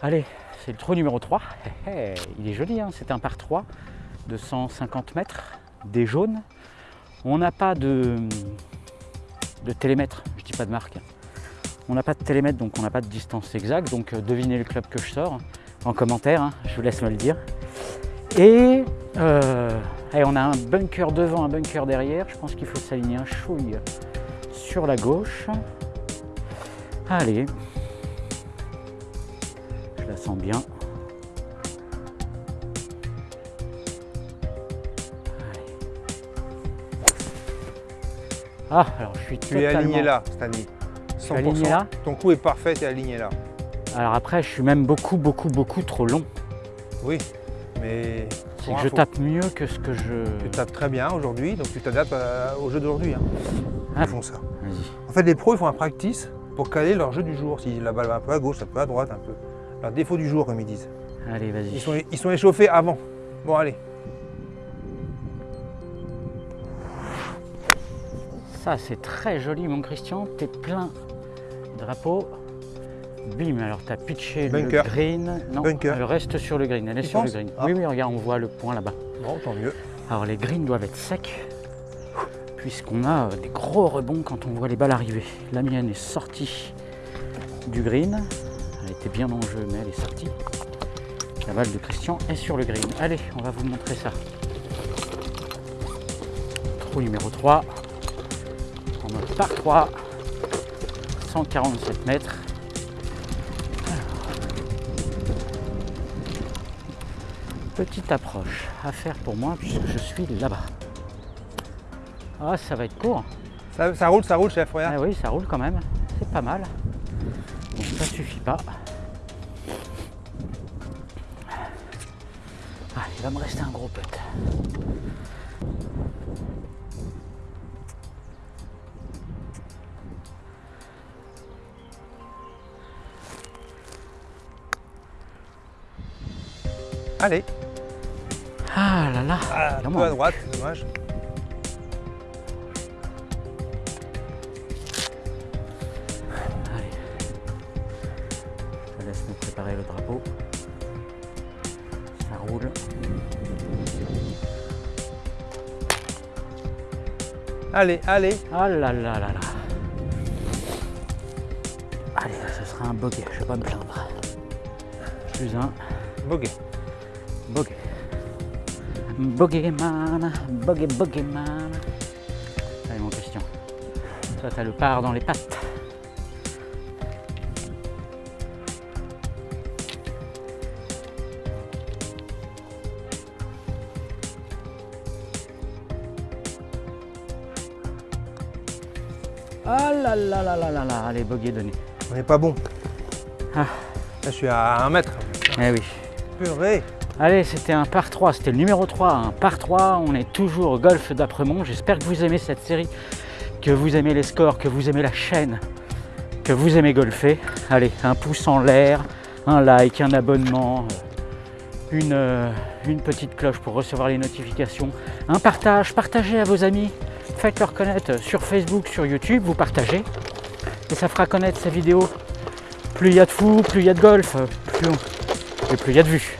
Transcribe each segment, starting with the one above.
Allez, c'est le trou numéro 3. Il est joli, hein c'est un par 3 de 150 mètres, des jaunes. On n'a pas de, télémètre, je dis pas de marque. On n'a pas de télémètre, donc on n'a pas de distance exacte. Donc euh, devinez le club que je sors en commentaire, hein, je vous laisse me le dire. Et euh, on a un bunker devant, un bunker derrière. Je pense qu'il faut s'aligner un chouille sur la gauche. Allez, bien. Ah, alors je suis Tu es aligné là, Stanley. 100%. aligné là Ton coup est parfait, tu es aligné là. Alors après, je suis même beaucoup, beaucoup, beaucoup trop long. Oui, mais... C'est que je tape mieux que ce que je... Tu tapes très bien aujourd'hui, donc tu t'adaptes au jeu d'aujourd'hui. Hein. Ah. Ils font ça. En fait, les pros, ils font un practice pour caler leur jeu du jour. Si la balle va un peu à gauche, un peu à droite, un peu. Leur défaut du jour, comme ils disent. Allez, vas-y. Ils sont, ils sont échauffés avant. Bon, allez. Ça, c'est très joli, mon Christian. T'es plein. Drapeau. Bim, alors tu as pitché le green. Non, Bunker. elle reste sur le green. Elle est sur le green. Ah. Oui, oui, regarde, on voit le point là-bas. Bon, tant mieux. Alors les greens doivent être secs, puisqu'on a euh, des gros rebonds quand on voit les balles arriver. La mienne est sortie du green. Elle était bien en jeu, mais elle est sortie. La balle de Christian est sur le green. Allez, on va vous montrer ça. Trou numéro 3 en mode par 3 147 mètres. Petite approche à faire pour moi puisque je suis là-bas. Ah ça va être court. Ça, roule ça roule chef regarde. Ah oui ça roule quand même. C'est pas mal bon ça suffit pas ah, il va me rester un gros putt Allez. Ah là là. Ah, à droite, dommage. Préparer le drapeau. Ça roule. Allez, allez. Ah là là là là. Allez, ce sera un bogey, je vais pas me plaindre. Plus un. Bogey. Bogey. Bogeyman, bogey, bogeyman. Allez mon question. Toi t'as le par dans les pattes. Ah là là là là là là, allez bogey donné. On n'est pas bon. Ah. Là je suis à un mètre. Eh oui. Purée. Allez, c'était un par 3, c'était le numéro 3, un par 3. On est toujours au golf d'Apremont. J'espère que vous aimez cette série, que vous aimez les scores, que vous aimez la chaîne, que vous aimez golfer. Allez, un pouce en l'air, un like, un abonnement, une, euh, une petite cloche pour recevoir les notifications, un partage, partagez à vos amis, faites-leur connaître sur Facebook, sur YouTube, vous partagez et ça fera connaître ces vidéos. Plus il y a de fous, plus il y a de golf, plus on... et plus il y a de vues.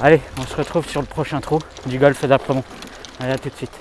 Allez, on se retrouve sur le prochain trou du golfe d'Apremont. Allez, à tout de suite.